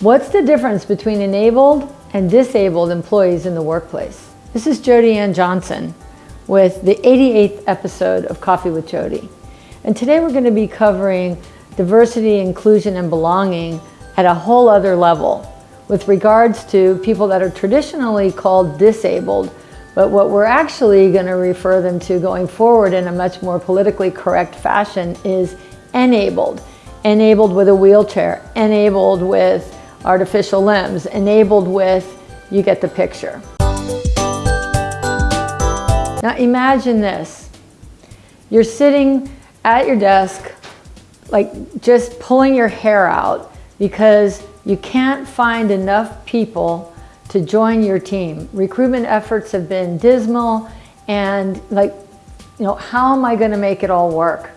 What's the difference between enabled and disabled employees in the workplace? This is Jody Ann Johnson with the 88th episode of Coffee with Jody. And today we're going to be covering diversity, inclusion, and belonging at a whole other level with regards to people that are traditionally called disabled, but what we're actually going to refer them to going forward in a much more politically correct fashion is enabled. Enabled with a wheelchair, enabled with artificial limbs, enabled with, you get the picture. Now imagine this. You're sitting at your desk, like just pulling your hair out because you can't find enough people to join your team. Recruitment efforts have been dismal and like, you know, how am I gonna make it all work?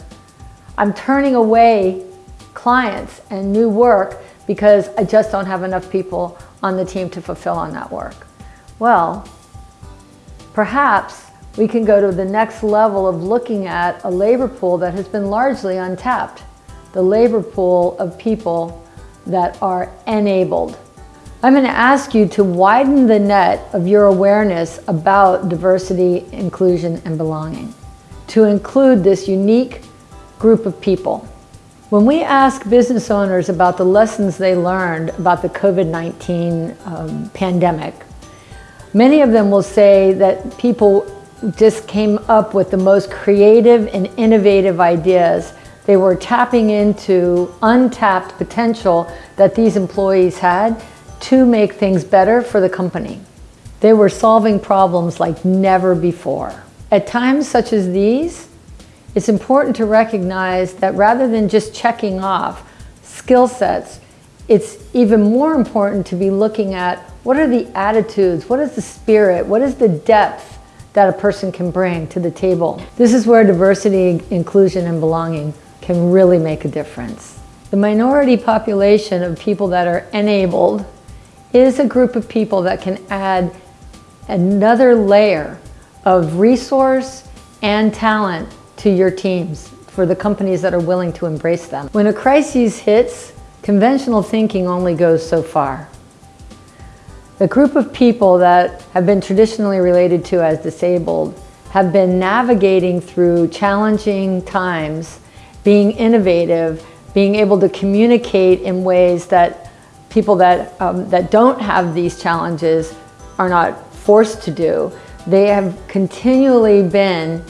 I'm turning away clients and new work because I just don't have enough people on the team to fulfill on that work. Well, perhaps we can go to the next level of looking at a labor pool that has been largely untapped, the labor pool of people that are enabled. I'm going to ask you to widen the net of your awareness about diversity, inclusion, and belonging, to include this unique group of people. When we ask business owners about the lessons they learned about the COVID-19 um, pandemic, many of them will say that people just came up with the most creative and innovative ideas. They were tapping into untapped potential that these employees had to make things better for the company. They were solving problems like never before. At times such as these, it's important to recognize that rather than just checking off skill sets, it's even more important to be looking at what are the attitudes, what is the spirit, what is the depth that a person can bring to the table. This is where diversity, inclusion, and belonging can really make a difference. The minority population of people that are enabled is a group of people that can add another layer of resource and talent to your teams for the companies that are willing to embrace them. When a crisis hits, conventional thinking only goes so far. The group of people that have been traditionally related to as disabled have been navigating through challenging times, being innovative, being able to communicate in ways that people that, um, that don't have these challenges are not forced to do. They have continually been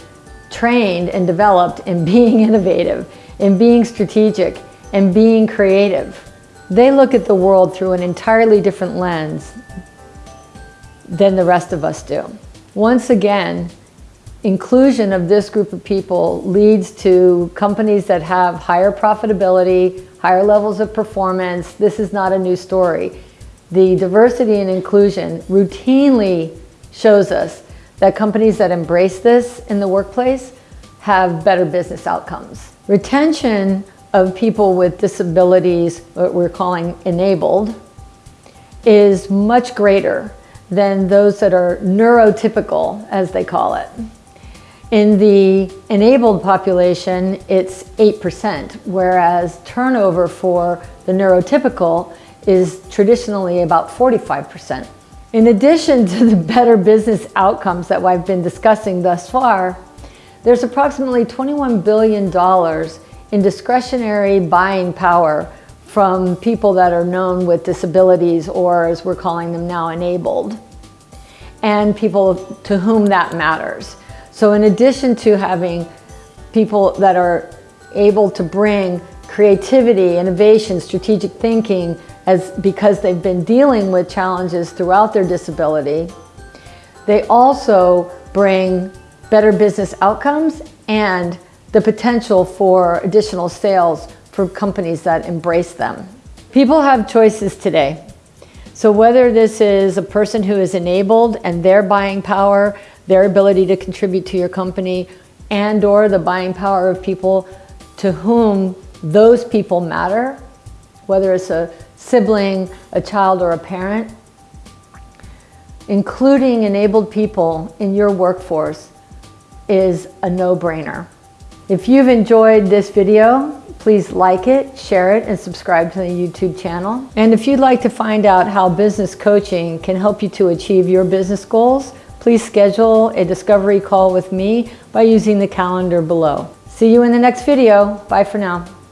trained and developed in being innovative, in being strategic, and being creative. They look at the world through an entirely different lens than the rest of us do. Once again, inclusion of this group of people leads to companies that have higher profitability, higher levels of performance. This is not a new story. The diversity and inclusion routinely shows us that companies that embrace this in the workplace have better business outcomes. Retention of people with disabilities, what we're calling enabled, is much greater than those that are neurotypical, as they call it. In the enabled population, it's 8%, whereas turnover for the neurotypical is traditionally about 45%. In addition to the better business outcomes that I've been discussing thus far, there's approximately $21 billion in discretionary buying power from people that are known with disabilities or as we're calling them now enabled and people to whom that matters. So in addition to having people that are able to bring creativity, innovation, strategic thinking as because they've been dealing with challenges throughout their disability, they also bring better business outcomes and the potential for additional sales for companies that embrace them. People have choices today. So whether this is a person who is enabled and their buying power, their ability to contribute to your company, and or the buying power of people to whom those people matter, whether it's a sibling, a child, or a parent, including enabled people in your workforce is a no-brainer. If you've enjoyed this video, please like it, share it, and subscribe to the YouTube channel. And if you'd like to find out how business coaching can help you to achieve your business goals, please schedule a discovery call with me by using the calendar below. See you in the next video. Bye for now.